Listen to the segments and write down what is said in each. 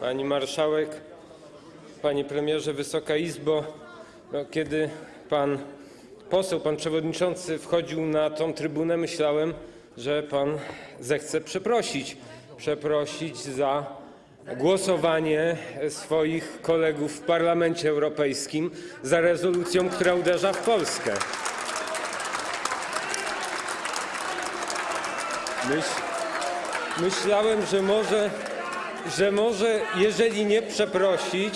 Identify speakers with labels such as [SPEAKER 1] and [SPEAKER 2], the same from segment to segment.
[SPEAKER 1] Pani Marszałek, Panie Premierze, Wysoka Izbo! No, kiedy Pan poseł, Pan Przewodniczący wchodził na tą trybunę, myślałem, że Pan zechce przeprosić. Przeprosić za głosowanie swoich kolegów w Parlamencie Europejskim za rezolucją, która uderza w Polskę. Myśl, myślałem, że może, że może jeżeli nie przeprosić,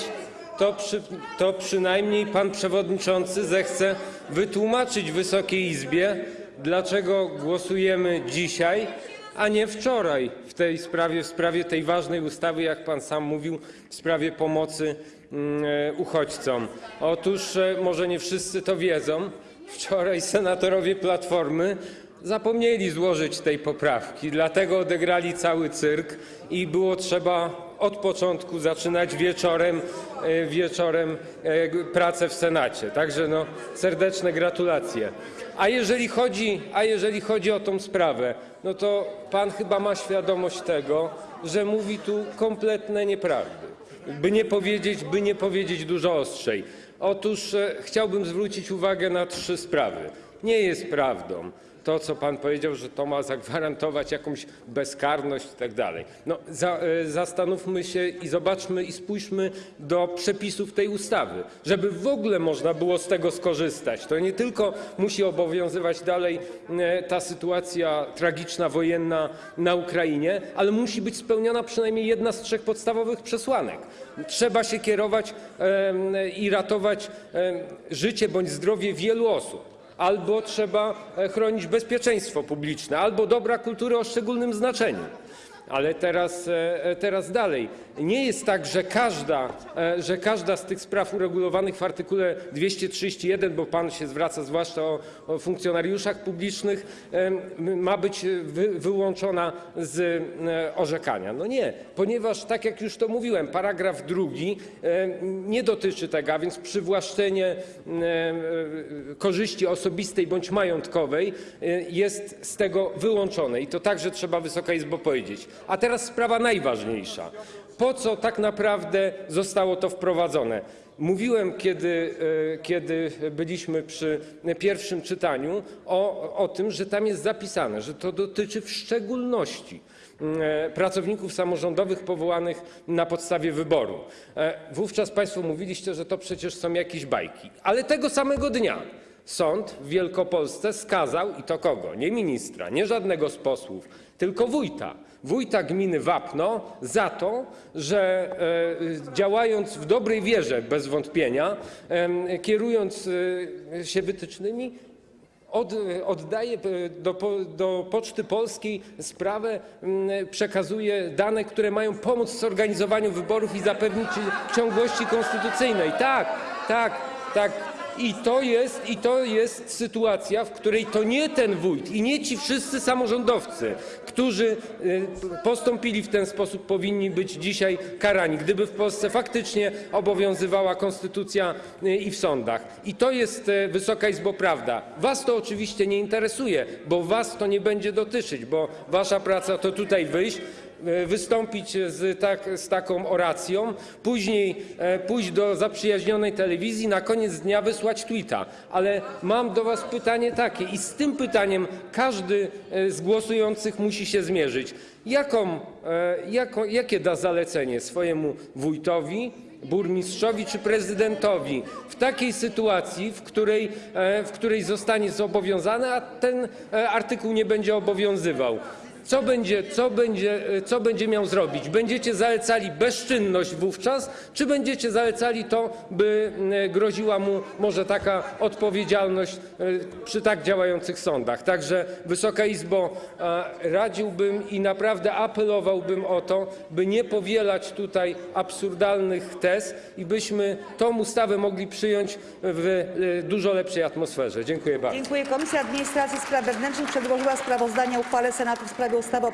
[SPEAKER 1] to, przy, to przynajmniej pan przewodniczący zechce wytłumaczyć Wysokiej Izbie, dlaczego głosujemy dzisiaj, a nie wczoraj w tej sprawie, w sprawie tej ważnej ustawy, jak pan sam mówił, w sprawie pomocy mm, uchodźcom. Otóż e, może nie wszyscy to wiedzą. Wczoraj senatorowie Platformy zapomnieli złożyć tej poprawki, dlatego odegrali cały cyrk i było trzeba od początku zaczynać wieczorem, e, e, pracę w Senacie. Także no, serdeczne gratulacje. A jeżeli, chodzi, o tą sprawę, no to pan chyba ma świadomość tego, że mówi tu kompletne nieprawdy. By nie powiedzieć, by nie powiedzieć dużo ostrzej. Otóż e, chciałbym zwrócić uwagę na trzy sprawy. Nie jest prawdą to, co pan powiedział, że to ma zagwarantować jakąś bezkarność i tak dalej. No, e, zastanówmy się i zobaczmy i spójrzmy do przepisów tej ustawy, żeby w ogóle można było z tego skorzystać. To nie tylko musi obowiązywać dalej e, ta sytuacja tragiczna, wojenna na Ukrainie, ale musi być spełniona przynajmniej jedna z trzech podstawowych przesłanek. Trzeba się kierować em, i ratować życie bądź zdrowie wielu osób albo trzeba e, chronić bezpieczeństwo publiczne, albo dobra kultury o szczególnym znaczeniu. Ale teraz, e, e, teraz dalej. Nie jest tak, że każda, e, z tych spraw uregulowanych w artykule 231, bo pan się zwraca zwłaszcza o, funkcjonariuszach publicznych, ma być wy, wyłączona z orzekania. No nie, ponieważ tak jak już to mówiłem, paragraf drugi nie dotyczy tego, a więc przywłaszczenie korzyści osobistej bądź majątkowej jest z tego wyłączone i to także trzeba Wysoka Izbo powiedzieć. A teraz sprawa najważniejsza. Po co tak naprawdę zostało to wprowadzone? Mówiłem, kiedy, e, byliśmy przy pierwszym czytaniu, o, tym, że tam jest zapisane, że to dotyczy w szczególności e, pracowników samorządowych powołanych na podstawie wyboru. E, Wówczas Państwo mówiliście, że to przecież są jakieś bajki, ale tego samego dnia sąd w Wielkopolsce skazał, i to kogo? Nie ministra, nie żadnego z posłów, tylko wójta. Wójta gminy Wapno za to, że e, działając w dobrej wierze bez wątpienia, kierując e, się wytycznymi, od, oddaje e, do, po- do Poczty Polskiej sprawę, przekazuje dane, które mają pomóc w zorganizowaniu wyborów i zapewnić ciągłości konstytucyjnej. Tak, tak, tak. I to, jest, I to jest sytuacja, w której to nie ten wójt i nie ci wszyscy samorządowcy, którzy y, postąpili w ten sposób, powinni być dzisiaj karani, gdyby w Polsce faktycznie obowiązywała konstytucja y, i w sądach. I to jest, y, Wysoka Izbo, prawda. Was to oczywiście nie interesuje, bo was to nie będzie dotyczyć, bo wasza praca to tutaj wyjść, wystąpić z, tak, z taką oracją, później e, pójść do zaprzyjaźnionej telewizji, na koniec dnia wysłać tweeta. Ale mam do Was pytanie takie i z tym pytaniem każdy e, z głosujących musi się zmierzyć. E, jakie da zalecenie swojemu wójtowi, burmistrzowi czy prezydentowi w takiej sytuacji, w której, e, zostanie zobowiązany, a ten e, artykuł nie będzie obowiązywał. Co będzie, co, będzie, e, co będzie miał zrobić? Będziecie zalecali bezczynność wówczas, czy będziecie zalecali to, by e, groziła mu może taka odpowiedzialność e, przy tak działających sądach? Także Wysoka Izbo, radziłbym i naprawdę apelowałbym o to, by nie powielać tutaj absurdalnych tez i byśmy tą ustawę mogli przyjąć w dużo lepszej atmosferze. Dziękuję bardzo.
[SPEAKER 2] Dziękuję. Komisja Administracji Spraw Wewnętrznych przedłożyła sprawozdanie o uchwale Senatu w sprawie ustawy o